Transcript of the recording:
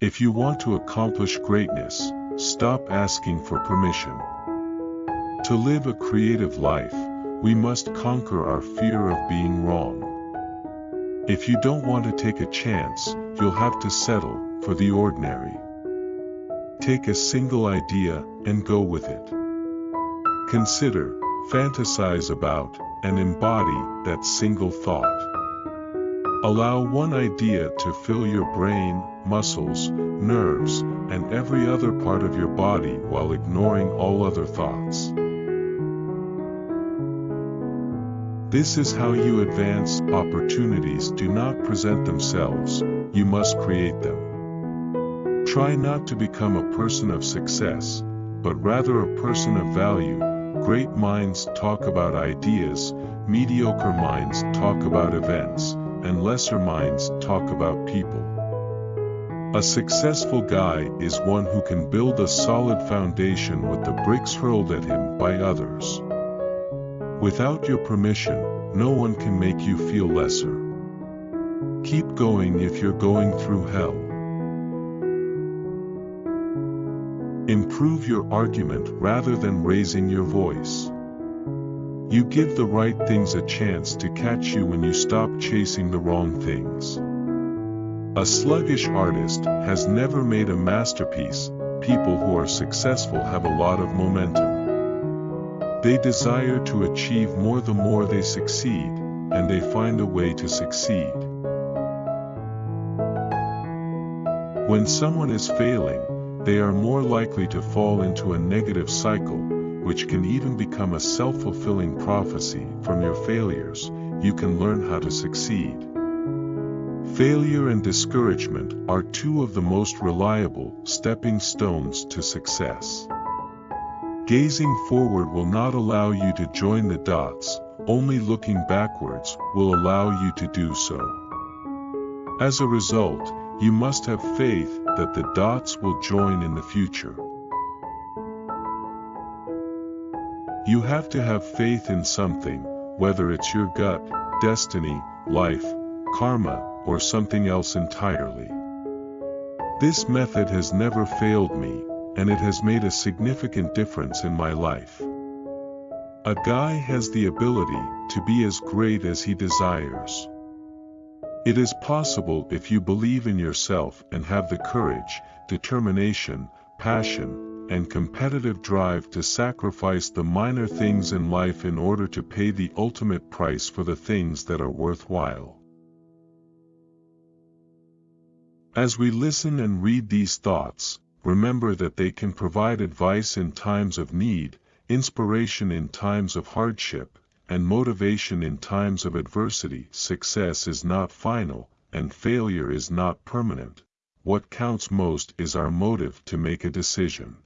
If you want to accomplish greatness, stop asking for permission. To live a creative life, we must conquer our fear of being wrong. If you don't want to take a chance, you'll have to settle for the ordinary. Take a single idea and go with it. Consider, fantasize about, and embody that single thought. Allow one idea to fill your brain, muscles, nerves, and every other part of your body while ignoring all other thoughts. This is how you advance. Opportunities do not present themselves, you must create them. Try not to become a person of success, but rather a person of value. Great minds talk about ideas, mediocre minds talk about events, and lesser minds talk about people. A successful guy is one who can build a solid foundation with the bricks hurled at him by others. Without your permission, no one can make you feel lesser. Keep going if you're going through hell. Improve your argument rather than raising your voice. You give the right things a chance to catch you when you stop chasing the wrong things. A sluggish artist has never made a masterpiece, people who are successful have a lot of momentum. They desire to achieve more the more they succeed, and they find a way to succeed. When someone is failing, they are more likely to fall into a negative cycle, which can even become a self-fulfilling prophecy. From your failures, you can learn how to succeed. Failure and discouragement are two of the most reliable stepping stones to success. Gazing forward will not allow you to join the dots, only looking backwards will allow you to do so. As a result, you must have faith that the dots will join in the future. You have to have faith in something, whether it's your gut, destiny, life, karma, or something else entirely. This method has never failed me, and it has made a significant difference in my life. A guy has the ability to be as great as he desires. It is possible if you believe in yourself and have the courage, determination, passion, and competitive drive to sacrifice the minor things in life in order to pay the ultimate price for the things that are worthwhile. As we listen and read these thoughts, remember that they can provide advice in times of need, inspiration in times of hardship, and motivation in times of adversity. Success is not final, and failure is not permanent. What counts most is our motive to make a decision.